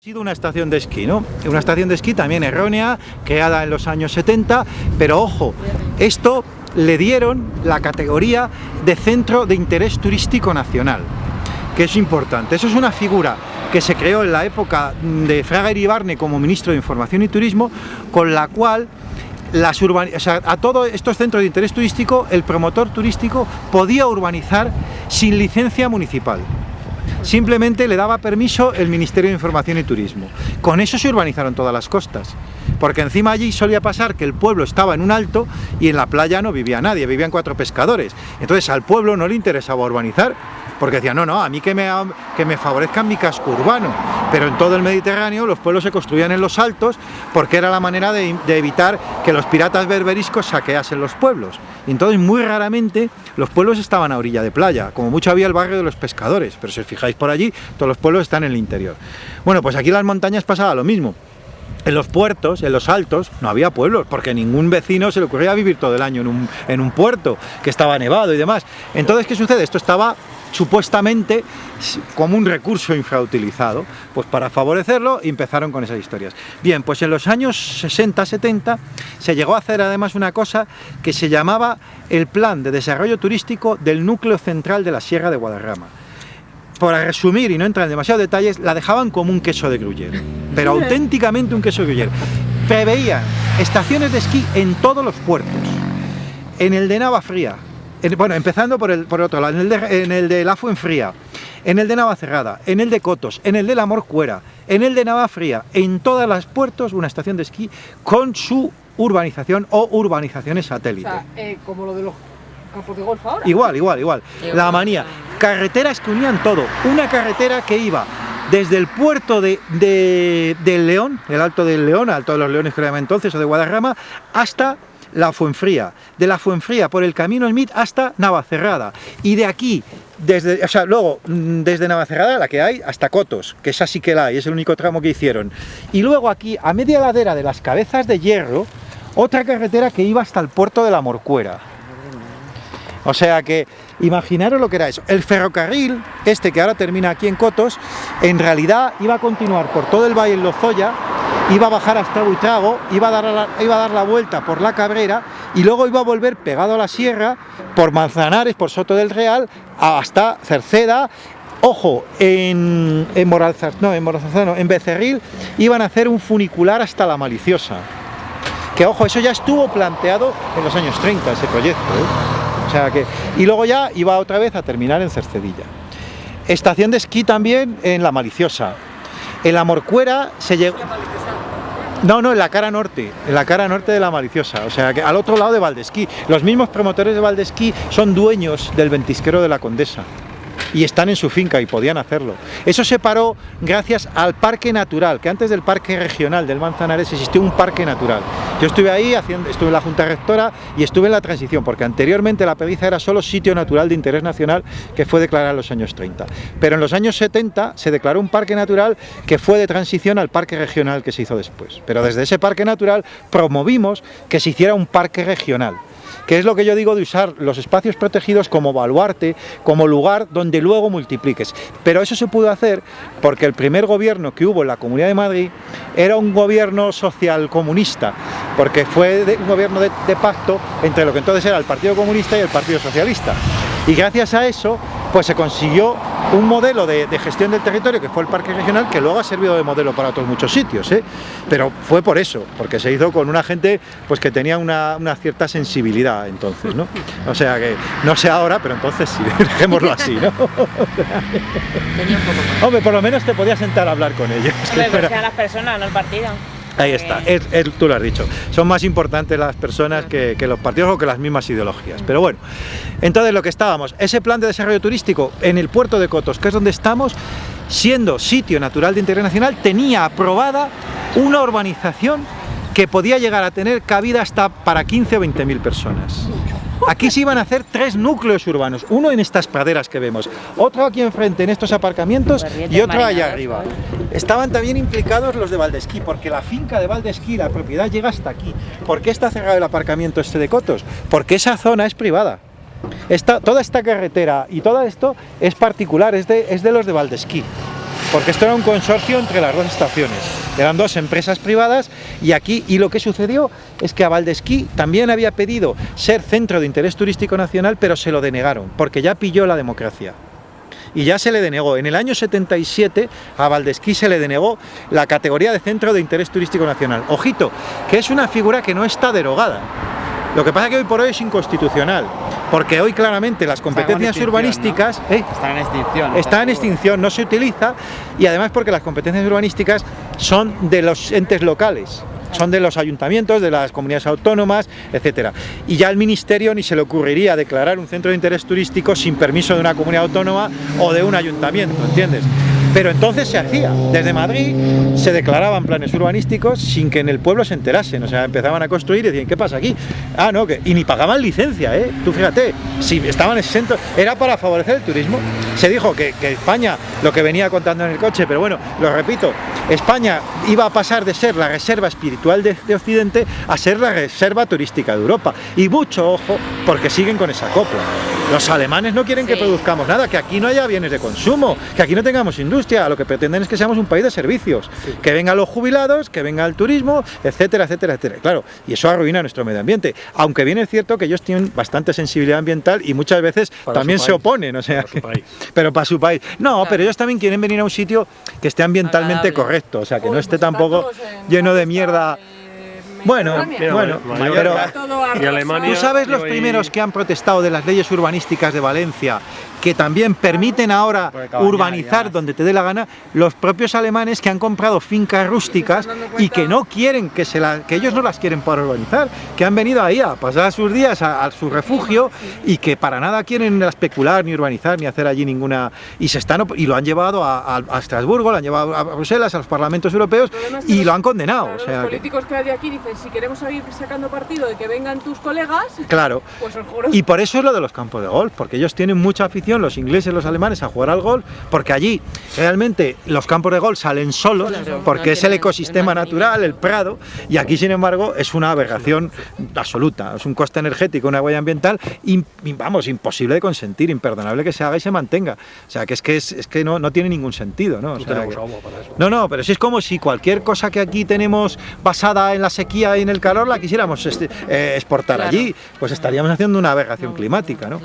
Ha sido una estación de esquí, ¿no? Una estación de esquí también errónea, creada en los años 70, pero ojo, esto le dieron la categoría de Centro de Interés Turístico Nacional, que es importante. Eso es una figura que se creó en la época de Fraga Iribarne como Ministro de Información y Turismo, con la cual a todos estos centros de interés turístico, el promotor turístico podía urbanizar sin licencia municipal simplemente le daba permiso el Ministerio de Información y Turismo. Con eso se urbanizaron todas las costas, porque encima allí solía pasar que el pueblo estaba en un alto y en la playa no vivía nadie, vivían cuatro pescadores. Entonces al pueblo no le interesaba urbanizar, porque decía, no, no, a mí que me, que me favorezcan mi casco urbano, pero en todo el Mediterráneo los pueblos se construían en los altos porque era la manera de, evitar que los piratas berberiscos saqueasen los pueblos. Y entonces muy raramente los pueblos estaban a orilla de playa, como mucho había el barrio de los pescadores, pero si os fijáis por allí, todos los pueblos están en el interior. Bueno, pues aquí en las montañas pasaba lo mismo. En los puertos, en los altos, no había pueblos, porque ningún vecino se le ocurría vivir todo el año en un, en un puerto, que estaba nevado y demás. Entonces, ¿qué sucede? Esto estaba supuestamente como un recurso infrautilizado. Pues para favorecerlo empezaron con esas historias. Bien, pues en los años 60-70 se llegó a hacer además una cosa que se llamaba el Plan de Desarrollo Turístico del Núcleo Central de la Sierra de Guadarrama. Para resumir y no entrar en demasiados detalles, la dejaban como un queso de Gruyère, pero auténticamente un queso de Gruyère. Preveían estaciones de esquí en todos los puertos, en el de Navafría, bueno, empezando por el, por otro lado, en el, de, en el de La Fuenfría, en el de Navacerrada, en el de Cotos, en el de La Morcuera, en el de Navafría, en todas las puertos una estación de esquí con su urbanización o urbanizaciones satélite. O sea, eh, como lo de los campos de golf ahora. Igual, igual, igual. La manía. Carreteras que unían todo. Una carretera que iba desde el puerto de, de, León, el Alto del León, Alto de los Leones que entonces, o de Guadarrama, hasta la Fuenfría, de la Fuenfría por el camino Smith hasta Navacerrada. Y de aquí, desde, o sea, luego mm, desde Navacerrada la que hay hasta Cotos, que esa sí que la hay, es el único tramo que hicieron. Y luego aquí a media ladera de las cabezas de hierro otra carretera que iba hasta el puerto de la Morcuera. O sea que imaginaros lo que era eso. El ferrocarril, este que ahora termina aquí en Cotos, en realidad iba a continuar por todo el Valle en Lozoya iba a bajar hasta Buitrago, iba a, dar la, iba a dar la vuelta por la Cabrera y luego iba a volver pegado a la sierra por Manzanares, por Soto del Real, hasta Cerceda Ojo, en, en no, en en Becerril iban a hacer un funicular hasta la Maliciosa. Que ojo, eso ya estuvo planteado en los años 30, ese proyecto. ¿eh? O sea que, y luego ya iba otra vez a terminar en Cercedilla. Estación de esquí también en la Maliciosa. En la Morcuera se llegó... No, no, en la cara norte, en la cara norte de la Maliciosa, o sea, que al otro lado de Valdesquí. Los mismos promotores de Valdesquí son dueños del ventisquero de la Condesa y están en su finca y podían hacerlo. Eso se paró gracias al parque natural, que antes del parque regional del Manzanares existió un parque natural. Yo estuve ahí, haciendo, estuve en la Junta Rectora y estuve en la transición, porque anteriormente la Pediza era solo sitio natural de interés nacional que fue declarado en los años 30. Pero en los años 70 se declaró un parque natural que fue de transición al parque regional que se hizo después. Pero desde ese parque natural promovimos que se hiciera un parque regional que es lo que yo digo de usar los espacios protegidos como baluarte, como lugar donde luego multipliques. Pero eso se pudo hacer porque el primer gobierno que hubo en la Comunidad de Madrid era un gobierno social comunista, porque fue un gobierno de, de pacto entre lo que entonces era el Partido Comunista y el Partido Socialista. Y gracias a eso pues se consiguió un modelo de, gestión del territorio que fue el parque regional que luego ha servido de modelo para otros muchos sitios ¿eh? pero fue por eso, porque se hizo con una gente pues que tenía una, cierta sensibilidad entonces, ¿no? o sea que no sé ahora, pero entonces sí, dejémoslo así ¿no? Hombre, por lo menos te podías sentar a hablar con ellos Hombre, que a las personas, no el partido Ahí está, tú lo has dicho. Son más importantes las personas que, los partidos o que las mismas ideologías. Pero bueno, entonces lo que estábamos, ese plan de desarrollo turístico en el puerto de Cotos, que es donde estamos, siendo sitio natural de interés nacional, tenía aprobada una urbanización que podía llegar a tener cabida hasta para 15 o 20 mil personas. Aquí se iban a hacer tres núcleos urbanos, uno en estas praderas que vemos, otro aquí enfrente en estos aparcamientos y otro allá arriba. Estaban también implicados los de Valdesquí, porque la finca de Valdesquí, la propiedad llega hasta aquí. ¿Por qué está cerrado el aparcamiento este de Cotos? Porque esa zona es privada. toda esta carretera y todo esto es particular, es de, es de los de Valdesquí. Porque esto era un consorcio entre las dos estaciones. Eran dos empresas privadas y aquí, y lo que sucedió es que a Valdesquí también había pedido ser centro de interés turístico nacional, pero se lo denegaron, porque ya pilló la democracia y ya se le denegó. En el año 77 a Valdesquí se le denegó la categoría de Centro de Interés Turístico Nacional. Ojito, que es una figura que no está derogada. Lo que pasa es que hoy por hoy es inconstitucional, porque hoy claramente las competencias urbanísticas... ¿no? ¿eh? Están en extinción. Está en extinción, no se utiliza, y además porque las competencias urbanísticas son de los entes locales son de los ayuntamientos, de las comunidades autónomas, etcétera. Y ya al ministerio ni se le ocurriría declarar un centro de interés turístico sin permiso de una comunidad autónoma o de un ayuntamiento, ¿entiendes? Pero entonces se hacía, desde Madrid se declaraban planes urbanísticos sin que en el pueblo se enterasen, o sea, empezaban a construir y decían, ¿qué pasa aquí? Ah, no, que... y ni pagaban licencia, ¿eh? Tú fíjate, si estaban exentos, era para favorecer el turismo. Se dijo que, que España, lo que venía contando en el coche, pero bueno, lo repito, España iba a pasar de ser la reserva espiritual de, de Occidente a ser la reserva turística de Europa. Y mucho ojo, porque siguen con esa copla. Los alemanes no quieren que produzcamos nada, que aquí no haya bienes de consumo, que aquí no tengamos industria, lo que pretenden es que seamos un país de servicios, que vengan los jubilados, que venga el turismo, etcétera, etcétera, etcétera. Claro, y eso arruina nuestro medio ambiente, aunque bien es cierto que ellos tienen bastante sensibilidad ambiental y muchas veces también se oponen, o sea, pero para su país. No, pero ellos también quieren venir a un sitio que esté ambientalmente correcto, o sea, que no esté pues tampoco lleno de mierda. bueno, bueno, pero tú sabes los primeros que han protestado de las leyes urbanísticas de Valencia que también permiten ahora urbanizar donde te dé la gana, los propios alemanes que han comprado fincas rústicas y que no quieren, que, se la, que ellos no las quieren para urbanizar, que han venido ahí a pasar sus días a, su refugio y que para nada quieren especular, ni urbanizar, ni hacer allí ninguna... y se están y lo han llevado a, Estrasburgo, lo han llevado a Bruselas, a los parlamentos europeos y lo han condenado. los políticos que hay de aquí dicen, si queremos seguir sacando partido de que vengan tus colegas, claro. pues Y por eso es lo de los campos de golf, porque ellos tienen mucha afición los ingleses, los alemanes, a jugar al golf, porque allí realmente los campos de golf salen solos, porque es el ecosistema natural, el prado, y aquí sin embargo es una aberración absoluta, es un coste energético, una huella ambiental, y, vamos, imposible de consentir, imperdonable que se haga y se mantenga. O sea, que es que, es, que no, no tiene ningún sentido, ¿no? no, no, pero si es como si cualquier cosa que aquí tenemos basada en la sequía y en el calor la quisiéramos este, eh, exportar allí, pues estaríamos haciendo una aberración climática, ¿no?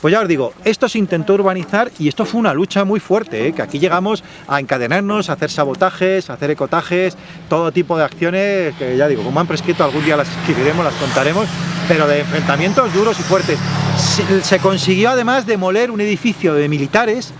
Pues ya os digo, esto se intentó urbanizar y esto fue una lucha muy fuerte, ¿eh? que aquí llegamos a encadenarnos, a hacer sabotajes, a hacer ecotajes, todo tipo de acciones que ya digo, como han prescrito algún día las escribiremos, las contaremos, pero de enfrentamientos duros y fuertes. Se, consiguió además demoler un edificio de militares,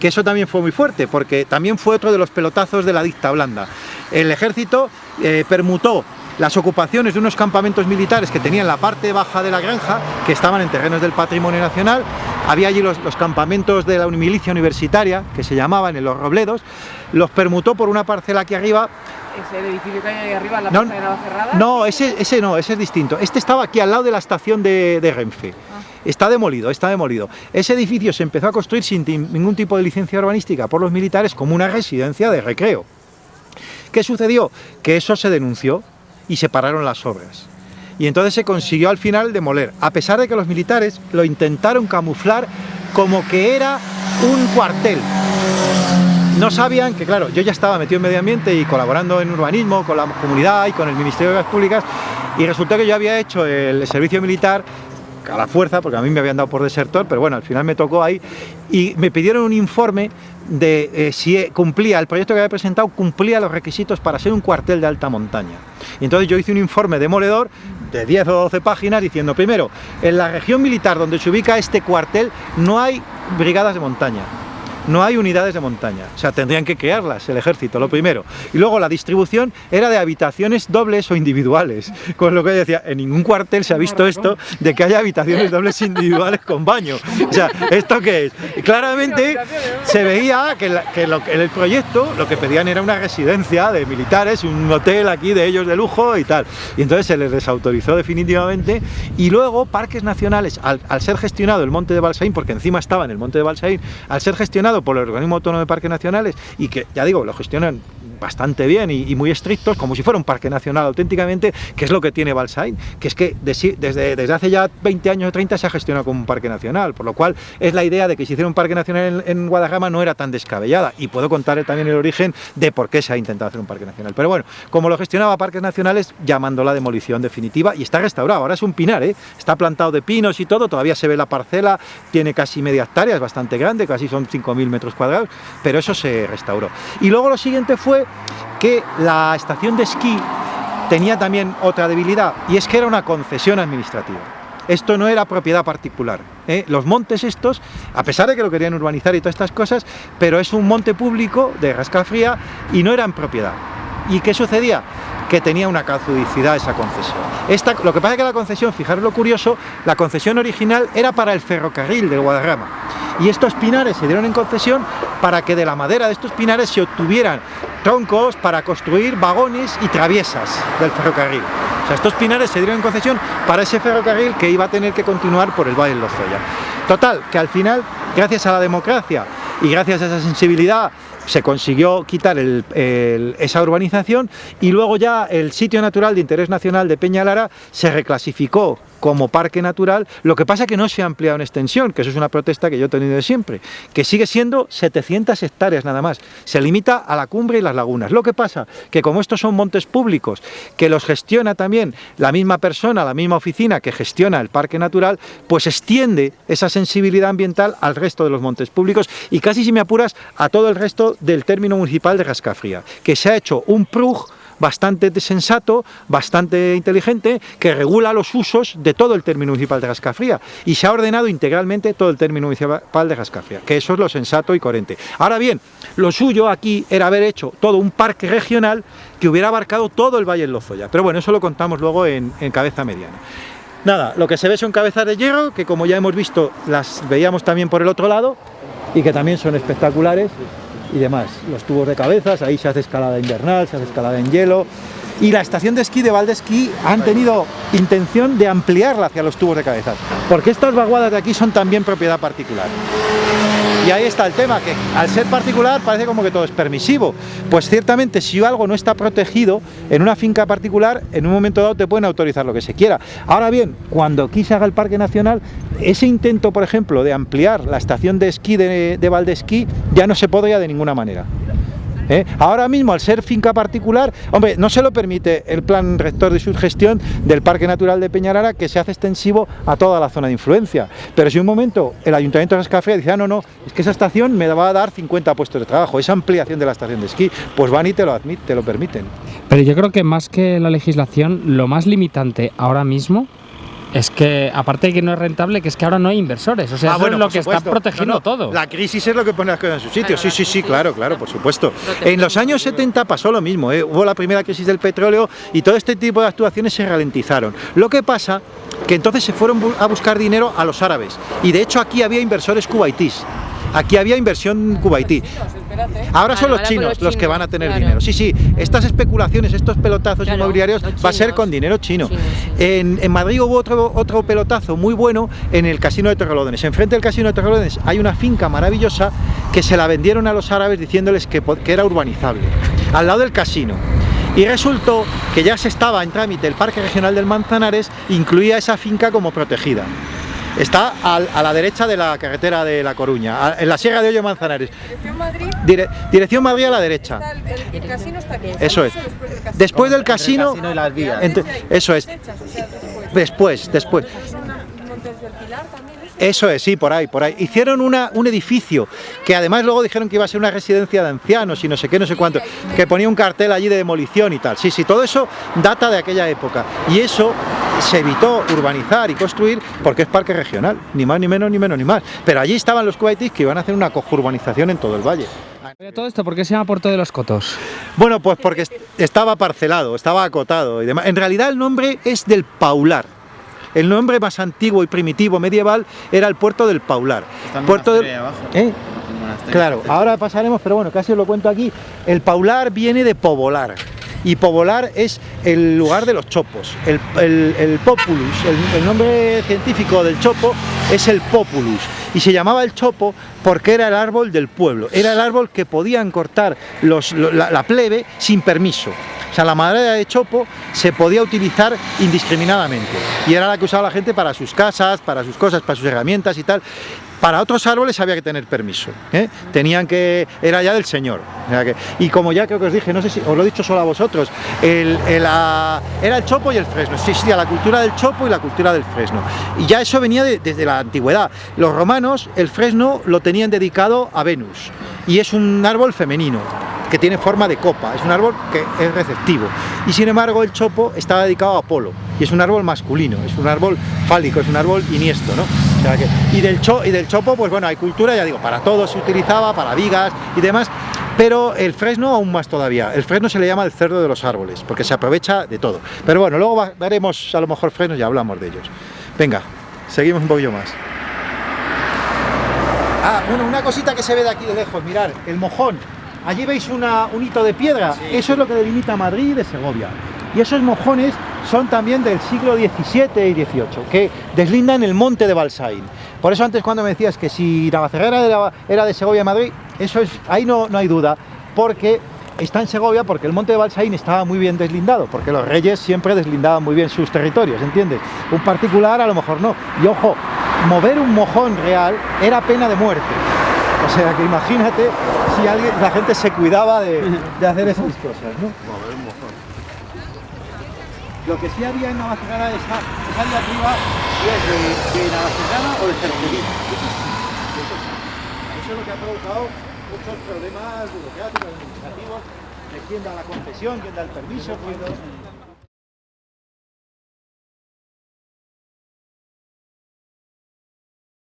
que eso también fue muy fuerte, porque también fue otro de los pelotazos de la dicta blanda. El ejército eh, permutó las ocupaciones de unos campamentos militares que tenían la parte baja de la granja, que estaban en terrenos del patrimonio nacional, había allí los, campamentos de la milicia universitaria, que se llamaban en los Robledos, los permutó por una parcela aquí arriba ¿Ese edificio que hay ahí arriba, la no, de cerrada? No, ese, ese no, ese es distinto. Este estaba aquí al lado de la estación de, de Renfe. Ah. Está demolido, está demolido. Ese edificio se empezó a construir sin ningún tipo de licencia urbanística por los militares como una residencia de recreo. ¿Qué sucedió? Que eso se denunció y se pararon las obras. Y entonces se consiguió al final demoler, a pesar de que los militares lo intentaron camuflar como que era un cuartel. No sabían que, claro, yo ya estaba metido en medio ambiente y colaborando en urbanismo con la comunidad y con el Ministerio de las Públicas y resultó que yo había hecho el servicio militar a la fuerza, porque a mí me habían dado por desertor, pero bueno, al final me tocó ahí y me pidieron un informe de eh, si cumplía, el proyecto que había presentado cumplía los requisitos para ser un cuartel de alta montaña. Y entonces yo hice un informe demoledor de 10 o 12 páginas diciendo, primero, en la región militar donde se ubica este cuartel no hay brigadas de montaña no hay unidades de montaña, o sea, tendrían que crearlas el ejército, lo primero. Y luego la distribución era de habitaciones dobles o individuales, con lo que decía, en ningún cuartel se ha visto esto de que haya habitaciones dobles individuales con baño. O sea, ¿esto qué es? claramente se veía que, en el proyecto lo que pedían era una residencia de militares, un hotel aquí de ellos de lujo y tal. Y entonces se les desautorizó definitivamente y luego parques nacionales, al, al ser gestionado el monte de Balsaín, porque encima estaba en el monte de Balsaín, al ser gestionado por el organismo autónomo de parques nacionales y que, ya digo, lo gestionan bastante bien y, muy estrictos, como si fuera un parque nacional auténticamente, que es lo que tiene Balsain, que es que desde, desde hace ya 20 años o 30 se ha gestionado como un parque nacional, por lo cual es la idea de que si hiciera un parque nacional en, en no era tan descabellada, y puedo contar también el origen de por qué se ha intentado hacer un parque nacional. Pero bueno, como lo gestionaba Parques Nacionales, llamando la demolición definitiva, y está restaurado, ahora es un pinar, ¿eh? está plantado de pinos y todo, todavía se ve la parcela, tiene casi media hectárea, es bastante grande, casi son 5.000 metros cuadrados, pero eso se restauró. Y luego lo siguiente fue que la estación de esquí tenía también otra debilidad, y es que era una concesión administrativa. Esto no era propiedad particular. ¿eh? Los montes estos, a pesar de que lo querían urbanizar y todas estas cosas, pero es un monte público de Rascafría y no eran propiedad. ¿Y qué sucedía? Que tenía una caducidad esa concesión. Esta, lo que pasa es que la concesión, fijaros lo curioso, la concesión original era para el ferrocarril del Guadarrama y estos pinares se dieron en concesión para que de la madera de estos pinares se obtuvieran troncos para construir vagones y traviesas del ferrocarril. O sea, estos pinares se dieron en concesión para ese ferrocarril que iba a tener que continuar por el Valle de Lozoya. Total, que al final, gracias a la democracia y gracias a esa sensibilidad se consiguió quitar esa urbanización y luego ya el sitio natural de interés nacional de Peñalara se reclasificó como parque natural, lo que pasa es que no se ha ampliado en extensión, que eso es una protesta que yo he tenido de siempre, que sigue siendo 700 hectáreas nada más, se limita a la cumbre y las lagunas. Lo que pasa que como estos son montes públicos, que los gestiona también la misma persona, la misma oficina que gestiona el parque natural, pues extiende esa sensibilidad ambiental al resto de los montes públicos. Y casi si me apuras a todo el resto del término municipal de Rascafría, que se ha hecho un PRUG bastante sensato, bastante inteligente, que regula los usos de todo el término municipal de Rascafría y se ha ordenado integralmente todo el término municipal de Rascafría, que eso es lo sensato y coherente. Ahora bien, lo suyo aquí era haber hecho todo un parque regional que hubiera abarcado todo el Valle del Lozoya, pero bueno, eso lo contamos luego en, en cabeza mediana. Nada, lo que se ve son cabezas de hierro, que como ya hemos visto, las veíamos también por el otro lado, y que también son espectaculares y demás. Los tubos de cabezas, ahí se hace escalada invernal, se hace escalada en hielo. Y la estación de esquí de Valdesquí han tenido intención de ampliarla hacia los tubos de cabezas, porque estas vaguadas de aquí son también propiedad particular. Y ahí está el tema, que al ser particular parece como que todo es permisivo. Pues ciertamente si algo no está protegido en una finca particular, en un momento dado te pueden autorizar lo que se quiera. Ahora bien, cuando aquí se haga el Parque Nacional, ese intento, por ejemplo, de ampliar la estación de esquí de, de Valdesquí ya no se podría de ninguna manera. ¿Eh? Ahora mismo, al ser finca particular, hombre, no se lo permite el plan rector de subgestión del Parque Natural de Peñarara que se hace extensivo a toda la zona de influencia. Pero si un momento el Ayuntamiento de Rascafría dice, ah, no, no, es que esa estación me va a dar 50 puestos de trabajo, esa ampliación de la estación de esquí, pues van y te lo, admit, te lo permiten. Pero yo creo que más que la legislación, lo más limitante ahora mismo es que, aparte de que no es rentable, que es que ahora no hay inversores. O sea, ah, eso es lo que está protegiendo todo. La crisis es lo que pone las cosas en su sitio. Sí, sí, sí, claro, claro, por supuesto. En los años 70 pasó lo mismo. ¿eh? Hubo la primera crisis del petróleo y todo este tipo de actuaciones se ralentizaron. Lo que pasa que entonces se fueron a buscar dinero a los árabes. Y de hecho aquí había inversores cubaitíes. Aquí había inversión cubaití. Ahora son los chinos los que van a tener dinero. Sí, sí, estas especulaciones, estos pelotazos inmobiliarios va a ser con dinero chino. En, Madrid hubo otro, otro pelotazo muy bueno en el Casino de Torrelodones. Enfrente del Casino de Torrelodones hay una finca maravillosa que se la vendieron a los árabes diciéndoles que, que era urbanizable. Al lado del casino. Y resultó que ya se estaba en trámite el Parque Regional del Manzanares, incluía esa finca como protegida. Está a la derecha de la carretera de La Coruña, en la Sierra de Hoyo Manzanares. ¿Dirección Madrid? dirección Madrid a la derecha. El, casino está aquí. Eso es. Después del casino... eso es. Después, después. Eso es, sí, por ahí, por ahí. Hicieron una, un edificio que además luego dijeron que iba a ser una residencia de ancianos y no sé qué, no sé cuánto, que ponía un cartel allí de demolición y tal. Sí, sí, todo eso data de aquella época. Y eso se evitó urbanizar y construir porque es parque regional, ni más ni menos ni menos ni más. Pero allí estaban los kuwaitis que iban a hacer una urbanización en todo el valle. ¿Todo esto por qué se llama Puerto de los Cotos? Bueno, pues porque estaba parcelado, estaba acotado y demás. En realidad el nombre es del Paular. El nombre más antiguo y primitivo medieval era el puerto del Paular. puerto del... ¿Eh? Claro, ahora pasaremos, pero bueno, casi os lo cuento aquí. El Paular viene de povolar y Povolar es el lugar de los chopos. El, populus, el, nombre científico del chopo es el populus Y se llamaba el chopo porque era el árbol del pueblo, era el árbol que podían cortar los, la, plebe sin permiso. O sea, la madera de chopo se podía utilizar indiscriminadamente y era la que usaba la gente para sus casas, para sus cosas, para sus herramientas y tal. Para otros árboles había que tener permiso, ¿eh? tenían que, era ya del señor. y como ya creo que os dije, no sé si os lo he dicho solo a vosotros, el, era el chopo y el fresno, existía la cultura del chopo y la cultura del fresno. Y ya eso venía desde la antigüedad. Los romanos el fresno lo tenían dedicado a Venus y es un árbol femenino que tiene forma de copa, es un árbol que es receptivo. Y sin embargo el chopo estaba dedicado a Apolo y es un árbol masculino, es un árbol fálico, es un árbol iniesto, ¿no? y, del y del chopo, pues bueno, hay cultura, ya digo, para todo se utilizaba, para vigas y demás, pero el fresno aún más todavía. El fresno se le llama el cerdo de los árboles, porque se aprovecha de todo. Pero bueno, luego veremos a lo mejor fresnos y hablamos de ellos. Venga, seguimos un poquillo más. Ah, bueno, una cosita que se ve de aquí de lejos, mirar, el mojón. Allí veis una, un hito de piedra, eso es lo que delimita Madrid de Segovia. Y esos mojones son también del siglo XVII y XVIII, que deslindan el monte de Balsaín. Por eso antes cuando me decías que si Navacerrera era de Segovia Madrid, eso es, ahí no, no hay duda, porque está en Segovia porque el monte de Balsaín estaba muy bien deslindado, porque los reyes siempre deslindaban muy bien sus territorios, ¿entiendes? Un particular a lo mejor no. Y ojo, mover un mojón real era pena de muerte. O sea que imagínate si alguien, la gente se cuidaba de, hacer esas cosas, ¿no? Mover un mojón. Lo que sí había en Navacerrada es esa de arriba es de, de o de Cercerín. Eso es lo que ha provocado muchos problemas burocráticos, administrativos, de quién da la concesión, quién da el permiso, quién